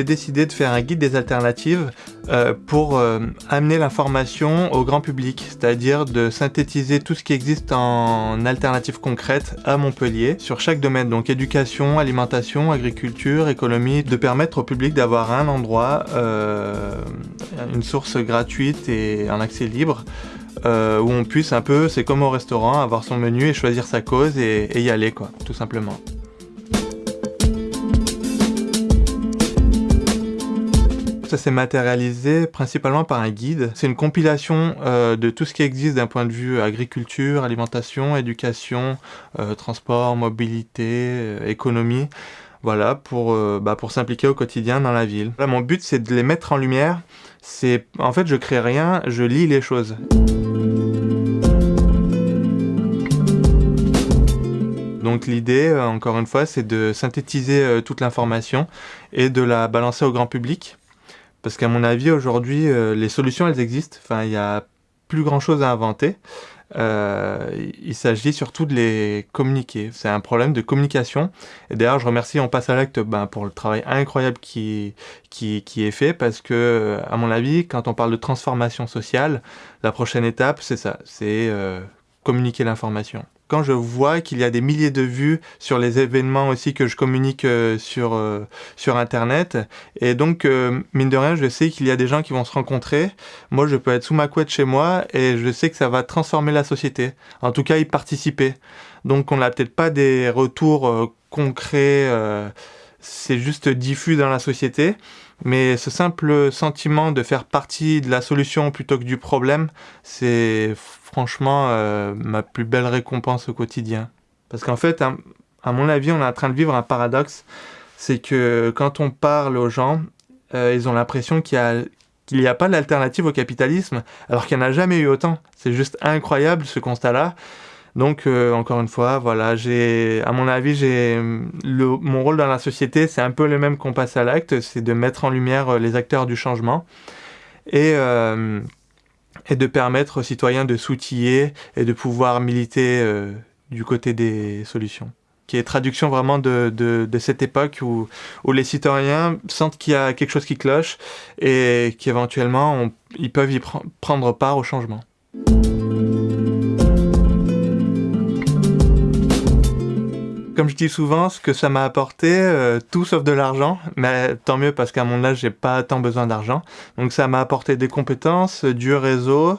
j'ai décidé de faire un guide des alternatives euh, pour euh, amener l'information au grand public, c'est-à-dire de synthétiser tout ce qui existe en alternatives concrètes à Montpellier sur chaque domaine, donc éducation, alimentation, agriculture, économie, de permettre au public d'avoir un endroit, euh, une source gratuite et un accès libre où on puisse un peu, c'est comme au restaurant, avoir son menu et choisir sa cause et, et y aller quoi, tout simplement. Ça s'est matérialisé principalement par un guide. C'est une compilation euh, de tout ce qui existe d'un point de vue agriculture, alimentation, éducation, euh, transport, mobilité, euh, économie. Voilà, pour, bah, pour s'impliquer au quotidien dans la ville. Là, mon but, c'est de les mettre en lumière. C'est, en fait, je crée rien, je lis les choses. Donc l'idée, encore une fois, c'est de synthétiser toute l'information et de la balancer au grand public parce qu'à mon avis, aujourd'hui, euh, les solutions, elles existent. Enfin, il n'y a plus grand-chose à inventer. Euh, il s'agit surtout de les communiquer. C'est un problème de communication. Et d'ailleurs, je remercie On passe à l'acte ben, pour le travail incroyable qui, qui, est fait parce que, à mon avis, quand on parle de transformation sociale, la prochaine étape, c'est ça. C'est euh, communiquer l'information quand je vois qu'il y a des milliers de vues sur les événements aussi que je communique euh, sur, euh, sur Internet, et donc, euh, mine de rien, je sais qu'il y a des gens qui vont se rencontrer. Moi, je peux être sous ma couette chez moi, et je sais que ça va transformer la société. En tout cas, y participer. Donc, on n'a peut-être pas des retours concrets, c'est juste diffus dans la société. Mais ce simple sentiment de faire partie de la solution plutôt que du problème, c'est franchement euh, ma plus belle récompense au quotidien. Parce qu'en fait, à, mon avis, on est en train de vivre un paradoxe. C'est que quand on parle aux gens, euh, ils ont l'impression qu'il n'y a, pas d'alternative au capitalisme, alors qu'il n'y en a jamais eu autant. C'est juste incroyable ce constat-là. Donc, euh, encore une fois, voilà, j'ai, à mon avis, j'ai mon rôle dans la société, c'est un peu le même qu'on passe à l'acte, c'est de mettre en lumière les acteurs du changement. Et et de permettre aux citoyens de s'outiller et de pouvoir militer euh, du côté des solutions qui est traduction vraiment de, cette époque où, les citoyens sentent qu'il y a quelque chose qui cloche et qu'éventuellement ils peuvent y prendre part au changement. Comme je dis souvent, ce que ça m'a apporté, euh, tout sauf de l'argent, mais tant mieux parce qu'à mon âge, j'ai pas tant besoin d'argent. Donc ça m'a apporté des compétences, du réseau,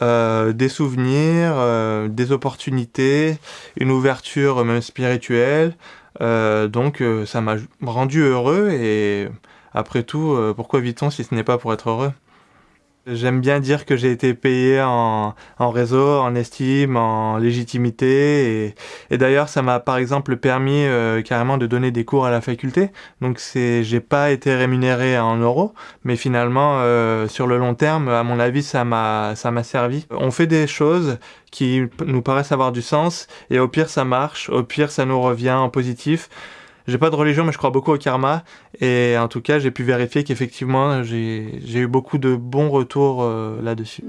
euh, des souvenirs, euh, des opportunités, une ouverture même spirituelle. donc ça m'a rendu heureux et après tout, pourquoi vit-on si ce n'est pas pour être heureux? J'aime bien dire que j'ai été payé en, en, réseau, en estime, en légitimité. Et, et d'ailleurs, ça m'a par exemple permis euh, carrément de donner des cours à la faculté. Donc c'est, j'ai pas été rémunéré en euros, mais finalement, euh, sur le long terme, à mon avis, ça m'a, ça m'a servi. On fait des choses qui nous paraissent avoir du sens, et au pire, ça marche. Au pire, ça nous revient en positif. J'ai pas de religion, mais je crois beaucoup au karma. Et en tout cas, j'ai pu vérifier qu'effectivement, j'ai eu beaucoup de bons retours euh, là-dessus.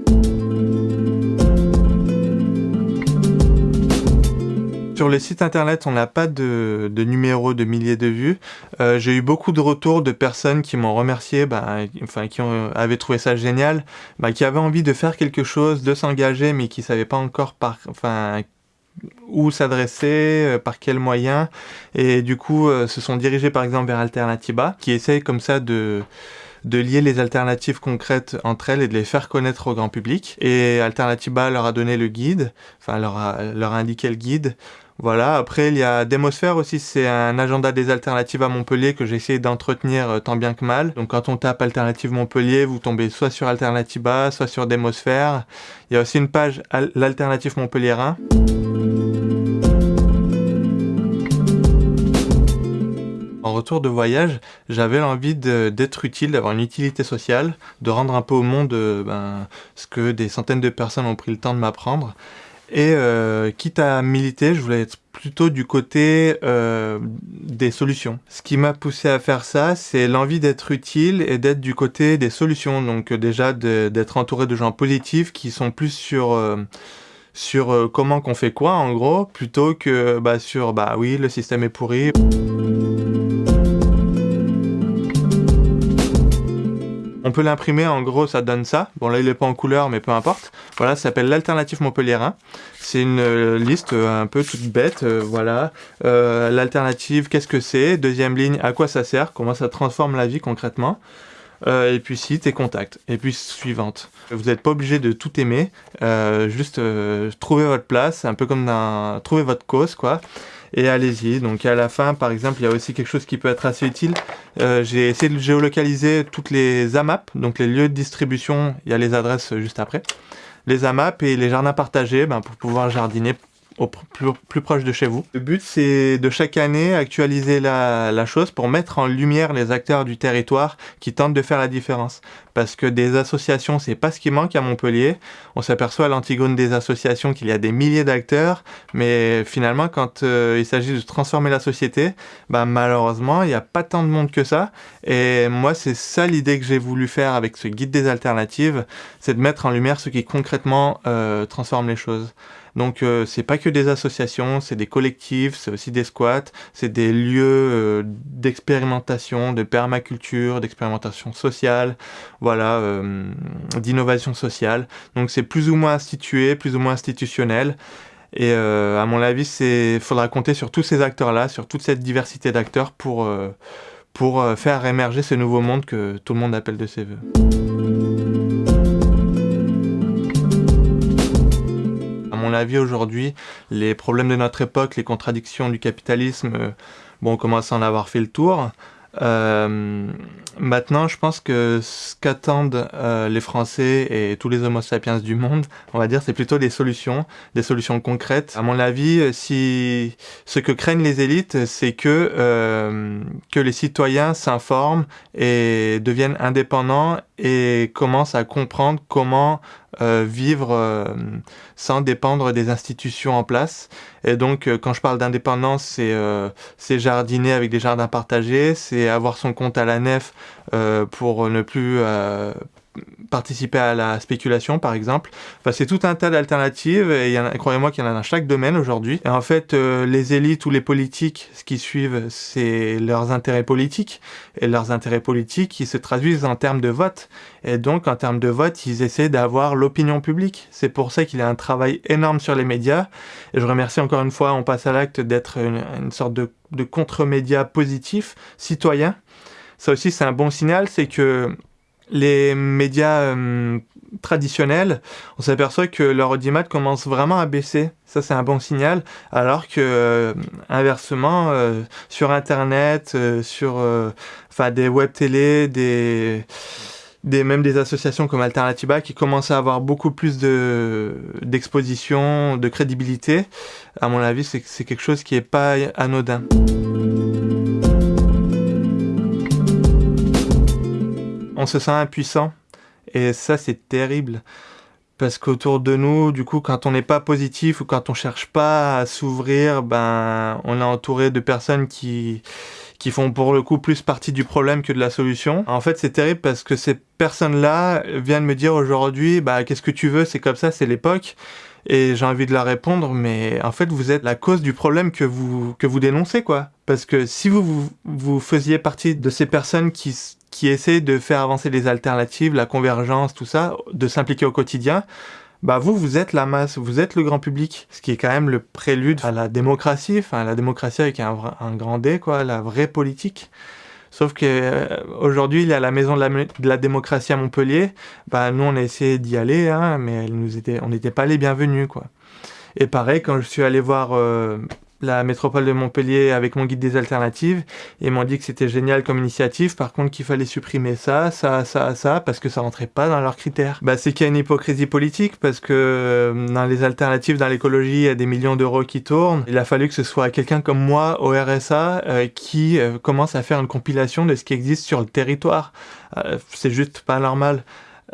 Sur les sites internet, on n'a pas de, de, numéro de milliers de vues. Euh, j'ai eu beaucoup de retours de personnes qui m'ont remercié, bah, enfin qui ont, avaient trouvé ça génial, bah, qui avaient envie de faire quelque chose, de s'engager, mais qui savaient pas encore par, enfin, où s'adresser, euh, par quels moyens, et du coup euh, se sont dirigés par exemple vers Alternatiba, qui essaye comme ça de de lier les alternatives concrètes entre elles et de les faire connaître au grand public. Et Alternatiba leur a donné le guide, enfin leur a, leur a indiqué le guide. Voilà, après il y a Démosphère aussi, c'est un agenda des alternatives à Montpellier que j'ai essayé d'entretenir euh, tant bien que mal. Donc quand on tape Alternative Montpellier, vous tombez soit sur Alternatiba, soit sur Démosphère. Il y a aussi une page l'Alternative Montpelliérain. En retour de voyage, j'avais l'envie d'être utile, d'avoir une utilité sociale, de rendre un peu au monde euh, ben, ce que des centaines de personnes ont pris le temps de m'apprendre. Et euh, quitte à militer, je voulais être plutôt du côté euh, des solutions. Ce qui m'a poussé à faire ça, c'est l'envie d'être utile et d'être du côté des solutions. Donc déjà d'être entouré de gens positifs qui sont plus sur sur comment qu'on fait quoi en gros, plutôt que bah, sur bah oui le système est pourri. On peut l'imprimer, en gros, ça donne ça. Bon, là, il n'est pas en couleur, mais peu importe. Voilà, ça s'appelle l'alternative montpelliérain. C'est une euh, liste un peu toute bête, voilà. L'alternative, qu'est-ce que c'est? Deuxième ligne, à quoi ça sert? Comment ça transforme la vie concrètement? Et puis site et contact. Et puis suivante. Vous n'êtes pas obligé de tout aimer, juste trouver votre place, un peu comme trouver votre cause, quoi et allez-y. Donc à la fin, par exemple, il y a aussi quelque chose qui peut être assez utile. Euh, j'ai essayé de géolocaliser toutes les AMAP, donc les lieux de distribution, il y a les adresses juste après. Les AMAP et les jardins partagés ben, pour pouvoir jardiner plus, proche de chez vous. Le but, c'est de chaque année actualiser la, la, chose pour mettre en lumière les acteurs du territoire qui tentent de faire la différence. Parce que des associations, c'est pas ce qui manque à Montpellier. On s'aperçoit à l'Antigone des associations qu'il y a des milliers d'acteurs, mais finalement, quand euh, il s'agit de transformer la société, bah, malheureusement, il n'y a pas tant de monde que ça. Et moi, c'est ça l'idée que j'ai voulu faire avec ce guide des alternatives, c'est de mettre en lumière ce qui concrètement euh, transforme les choses. Donc euh, c'est pas que des associations, c'est des collectifs, c'est aussi des squats, c'est des lieux euh, d'expérimentation, de permaculture, d'expérimentation sociale, voilà, euh, d'innovation sociale. Donc c'est plus ou moins institué, plus ou moins institutionnel. Et à mon avis, il faudra compter sur tous ces acteurs-là, sur toute cette diversité d'acteurs pour, pour faire émerger ce nouveau monde que tout le monde appelle de ses voeux. La vie aujourd'hui, les problèmes de notre époque, les contradictions du capitalisme, euh, bon, on commence à en avoir fait le tour. Euh, maintenant, je pense que ce qu'attendent euh, les Français et tous les Homo sapiens du monde, on va dire, c'est plutôt des solutions, des solutions concrètes. À mon avis, si ce que craignent les élites, c'est que que les citoyens s'informent et deviennent indépendants et commencent à comprendre comment euh, vivre euh, sans dépendre des institutions en place. Et donc, euh, quand je parle d'indépendance, c'est jardiner avec des jardins partagés, c'est avoir son compte à la nef pour ne plus participer à la spéculation par exemple. Enfin, c'est tout un tas d'alternatives et croyez-moi qu'il y en a dans chaque domaine aujourd'hui. Et en fait, euh, les élites ou les politiques, ce qui suivent, c'est leurs intérêts politiques. Et leurs intérêts politiques, ils se traduisent en termes de vote. Et donc, en termes de vote, ils essaient d'avoir l'opinion publique. C'est pour ça qu'il y a un travail énorme sur les médias. Et je remercie encore une fois, on passe à l'acte d'être une, sorte de, de contre-média positif, citoyen. Ça aussi, c'est un bon signal, c'est que les médias euh, traditionnels, on s'aperçoit que leur audimat commence vraiment à baisser. Ça, c'est un bon signal. Alors que, euh, inversement, euh, sur Internet, sur enfin des web télé, des, des, même des associations comme Alternativa qui commencent à avoir beaucoup plus de, d'exposition, de crédibilité, à mon avis, c'est quelque chose qui n'est pas anodin. On se sent impuissant. Et ça, c'est terrible. Parce qu'autour de nous, du coup, quand on n'est pas positif ou quand on cherche pas à s'ouvrir, ben, on est entouré de personnes qui, qui font pour le coup plus partie du problème que de la solution. En fait, c'est terrible parce que ces personnes-là viennent me dire aujourd'hui, bah, qu'est-ce que tu veux, c'est comme ça, c'est l'époque. Et j'ai envie de leur répondre, mais en fait, vous êtes la cause du problème que vous, que vous dénoncez, quoi. Parce que si vous, vous, vous faisiez partie de ces personnes qui qui essaie de faire avancer les alternatives, la convergence, tout ça, de s'impliquer au quotidien, bah vous, vous êtes la masse, vous êtes le grand public, ce qui est quand même le prélude à la démocratie, enfin la démocratie avec un, un grand D, quoi, la vraie politique. Sauf que euh, aujourd'hui, il y a la maison de la, démocratie à Montpellier. Bah nous, on a essayé d'y aller, hein, mais elle nous était, on n'était pas les bienvenus, quoi. Et pareil, quand je suis allé voir euh, la métropole de Montpellier avec mon guide des alternatives et m'ont dit que c'était génial comme initiative, par contre qu'il fallait supprimer ça, ça, ça, ça, parce que ça rentrait pas dans leurs critères. Bah, c'est qu'il y a une hypocrisie politique, parce que euh, dans les alternatives, dans l'écologie, il y a des millions d'euros qui tournent. Il a fallu que ce soit quelqu'un comme moi, au RSA, euh, qui euh, commence à faire une compilation de ce qui existe sur le territoire. c'est juste pas normal.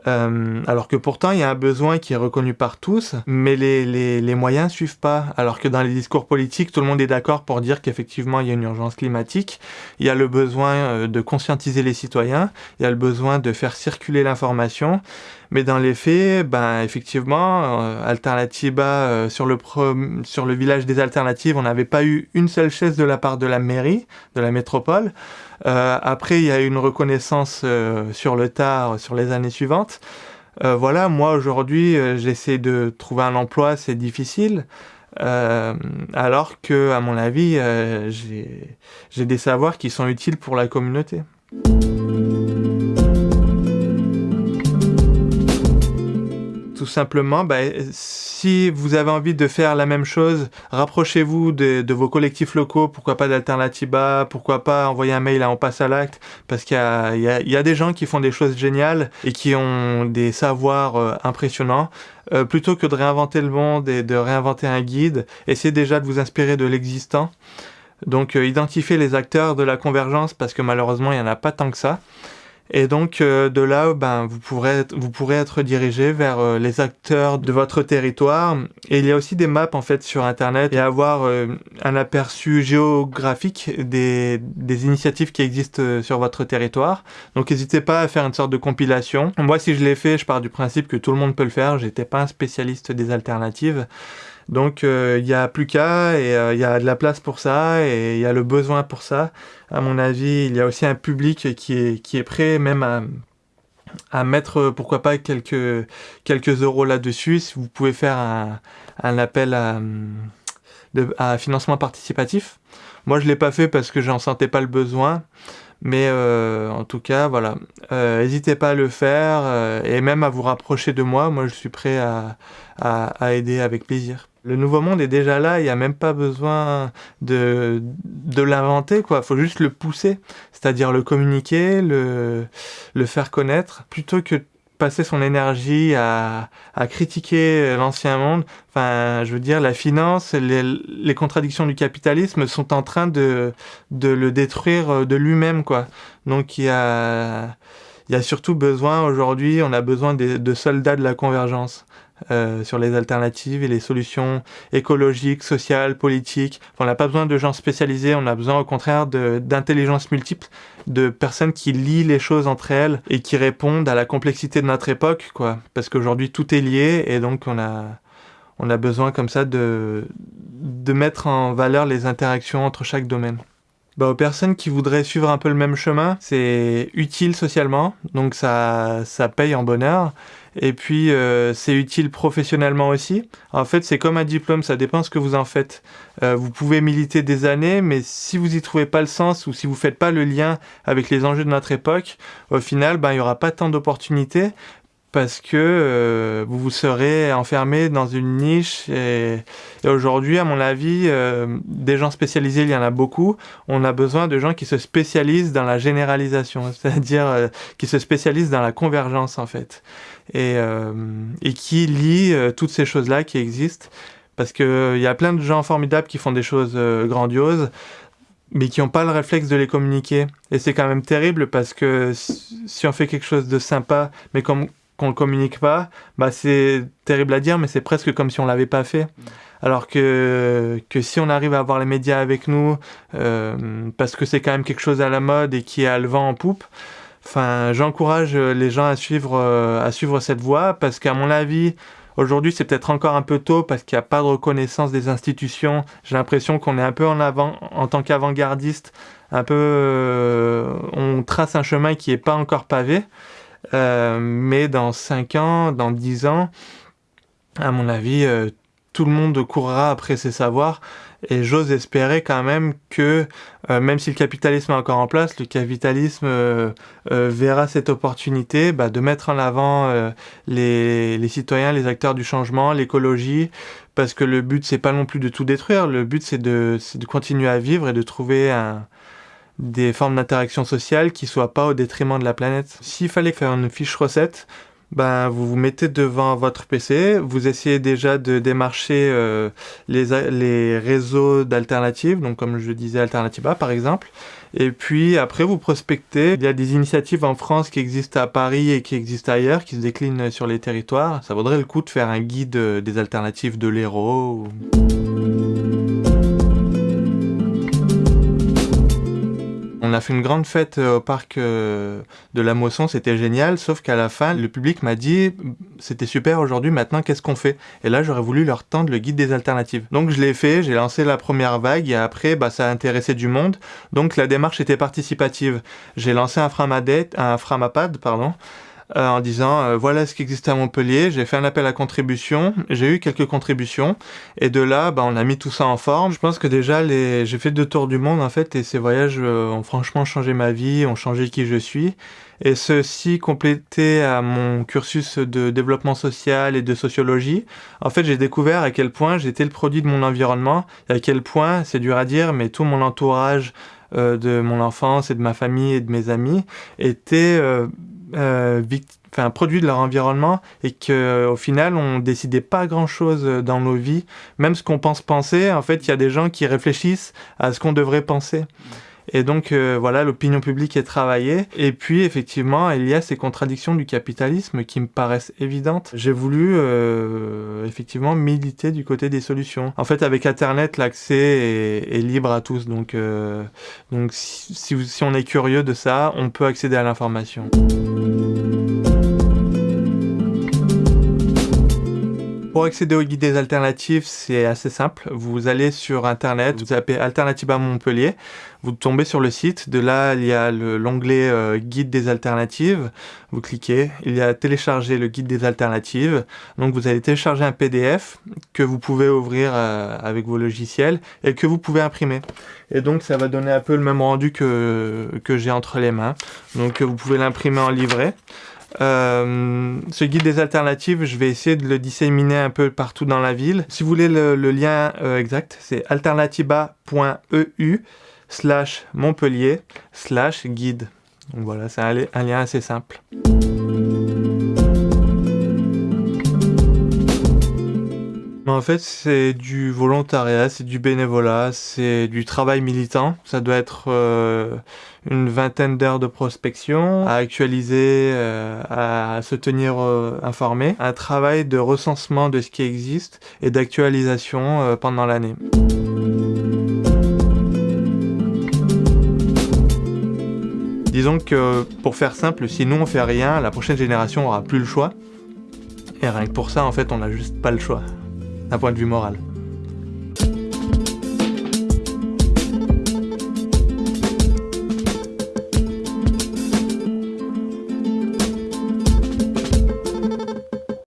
Euh, alors que pourtant, il y a un besoin qui est reconnu par tous, mais les, les, les moyens suivent pas. Alors que dans les discours politiques, tout le monde est d'accord pour dire qu'effectivement, il y a une urgence climatique, il y a le besoin euh, de conscientiser les citoyens, il y a le besoin de faire circuler l'information, Mais dans les faits, ben, effectivement, euh, Alternatiba, euh, sur, le sur le village des alternatives, on n'avait pas eu une seule chaise de la part de la mairie, de la métropole. Euh, après, il y a eu une reconnaissance sur le tard, sur les années suivantes. voilà, moi aujourd'hui, j'essaie de trouver un emploi, c'est difficile. alors que, à mon avis, j'ai des savoirs qui sont utiles pour la communauté. Simplement, bah, si vous avez envie de faire la même chose, rapprochez-vous de, vos collectifs locaux, pourquoi pas d'Alternatiba, pourquoi pas envoyer un mail à On passe à l'acte, parce qu'il y, a, des gens qui font des choses géniales et qui ont des savoirs euh, impressionnants. Euh, plutôt que de réinventer le monde et de réinventer un guide, essayez déjà de vous inspirer de l'existant. Donc euh, identifiez les acteurs de la convergence parce que malheureusement il n'y en a pas tant que ça. Et donc euh, de là, ben, vous, pourrez être, vous pourrez être dirigé vers euh, les acteurs de votre territoire. Et il y a aussi des maps en fait sur Internet et avoir euh, un aperçu géographique des, des initiatives qui existent sur votre territoire. Donc n'hésitez pas à faire une sorte de compilation. Moi, si je l'ai fait, je pars du principe que tout le monde peut le faire. J'étais pas un spécialiste des alternatives. Donc il n'y a plus qu'à et il y a de la place pour ça et il y a le besoin pour ça à mon avis, il y a aussi un public qui est, prêt même à, mettre, pourquoi pas, quelques, euros là-dessus. Si vous pouvez faire un, appel à, à, financement participatif. Moi, je l'ai pas fait parce que j'en sentais pas le besoin. Mais euh, en tout cas, voilà. Euh, n'hésitez pas à le faire euh, et même à vous rapprocher de moi. Moi, je suis prêt à, à, à aider avec plaisir. Le nouveau monde est déjà là, il n'y a même pas besoin de, de l'inventer, quoi. faut juste le pousser, c'est-à-dire le communiquer, le, le faire connaître, plutôt que passer son énergie à, à critiquer l'ancien monde. Enfin, je veux dire, la finance, les, les, contradictions du capitalisme sont en train de, de le détruire de lui-même, quoi. Donc il y a, il y a surtout besoin aujourd'hui, on a besoin de, de soldats de la convergence. Euh, sur les alternatives et les solutions écologiques, sociales, politiques. on n'a pas besoin de gens spécialisés, on a besoin au contraire d'intelligence multiple, de personnes qui lient les choses entre elles et qui répondent à la complexité de notre époque, quoi. Parce qu'aujourd'hui tout est lié et donc on a, on a besoin comme ça de, de mettre en valeur les interactions entre chaque domaine. Bah, aux personnes qui voudraient suivre un peu le même chemin, c'est utile socialement, donc ça, ça paye en bonheur. Et puis, euh, c'est utile professionnellement aussi. En fait, c'est comme un diplôme, ça dépend ce que vous en faites. Euh, vous pouvez militer des années, mais si vous y trouvez pas le sens ou si vous faites pas le lien avec les enjeux de notre époque, au final, ben, il y aura pas tant d'opportunités parce que euh, vous vous serez enfermé dans une niche et, aujourd'hui à mon avis euh, des gens spécialisés il y en a beaucoup on a besoin de gens qui se spécialisent dans la généralisation c'est-à-dire euh, qui se spécialisent dans la convergence en fait et, et qui lient toutes ces choses là qui existent parce que il y a plein de gens formidables qui font des choses grandioses mais qui n'ont pas le réflexe de les communiquer. Et c'est quand même terrible parce que si on fait quelque chose de sympa, mais qu'on le communique pas, bah c'est terrible à dire, mais c'est presque comme si on l'avait pas fait. Alors que, que si on arrive à avoir les médias avec nous, euh, parce que c'est quand même quelque chose à la mode et qui a le vent en poupe, enfin, j'encourage les gens à suivre, euh, à suivre cette voie, parce qu'à mon avis, aujourd'hui c'est peut-être encore un peu tôt, parce qu'il n'y a pas de reconnaissance des institutions. J'ai l'impression qu'on est un peu en avant, en tant qu'avant-gardiste, un peu, euh, on trace un chemin qui n'est pas encore pavé. Euh, mais dans 5 ans, dans 10 ans, à mon avis, euh, tout le monde courra après ses savoirs. Et j'ose espérer quand même que, euh, même si le capitalisme est encore en place, le capitalisme verra cette opportunité bah, de mettre en avant les, citoyens, les acteurs du changement, l'écologie, parce que le but c'est pas non plus de tout détruire, le but c'est de, continuer à vivre et de trouver des formes d'interaction sociale qui soient pas au détriment de la planète. S'il fallait faire une fiche recette, ben, vous vous mettez devant votre PC, vous essayez déjà de démarcher euh, les, les réseaux d'alternatives, donc comme je disais Alternativa par exemple, et puis après vous prospectez. Il y a des initiatives en France qui existent à Paris et qui existent ailleurs, qui se déclinent sur les territoires. Ça vaudrait le coup de faire un guide des alternatives de l'Hérault. A fait une grande fête au parc de la Mosson, c'était génial, sauf qu'à la fin, le public m'a dit c'était super aujourd'hui, maintenant qu'est-ce qu'on fait? Et là, j'aurais voulu leur tendre le guide des alternatives. Donc je l'ai fait, j'ai lancé la première vague et après, bah, ça a intéressé du monde. Donc la démarche était participative. J'ai lancé un un Framapad, pardon, euh, en disant euh, voilà ce qui existe à Montpellier. J'ai fait un appel à contribution, j'ai eu quelques contributions et de là, bah, on a mis tout ça en forme. Je pense que déjà, les... j'ai fait deux tours du monde en fait et ces voyages euh, ont franchement changé ma vie, ont changé qui je suis. Et ceci complété à mon cursus de développement social et de sociologie, en fait j'ai découvert à quel point j'étais le produit de mon environnement et à quel point, c'est dur à dire, mais tout mon entourage de mon enfance et de ma famille et de mes amis était enfin, produit de leur environnement et que au final on décidait pas grand chose dans nos vies. Même ce qu'on pense penser en fait il y a des gens qui réfléchissent à ce qu'on devrait penser et donc euh, voilà, l'opinion publique est travaillée. Et puis effectivement, il y a ces contradictions du capitalisme qui me paraissent évidentes. J'ai voulu euh, effectivement militer du côté des solutions. En fait, avec Internet, l'accès est, libre à tous. Donc, donc si, si on est curieux de ça, on peut accéder à l'information. Pour accéder au guide des alternatives, c'est assez simple. Vous allez sur internet, vous tapez Alternative à Montpellier, vous tombez sur le site. De là, il y a l'onglet euh, Guide des alternatives. Vous cliquez, il y a télécharger le guide des alternatives. Donc vous allez télécharger un PDF que vous pouvez ouvrir euh, avec vos logiciels et que vous pouvez imprimer. Et donc ça va donner un peu le même rendu que, que j'ai entre les mains. Donc vous pouvez l'imprimer en livret. Euh, ce guide des alternatives, je vais essayer de le disséminer un peu partout dans la ville. Si vous voulez le, lien euh, exact, c'est alternativa.eu slash Montpellier slash guide. Donc voilà, c'est un lien assez simple. En fait, c'est du volontariat, c'est du bénévolat, c'est du travail militant. Ça doit être euh, une vingtaine d'heures de prospection, à actualiser, euh, à se tenir euh, informé. Un travail de recensement de ce qui existe et d'actualisation pendant l'année. Disons que, pour faire simple, si nous on fait rien, la prochaine génération aura plus le choix. Et rien que pour ça, en fait, on n'a juste pas le choix d'un point de vue moral.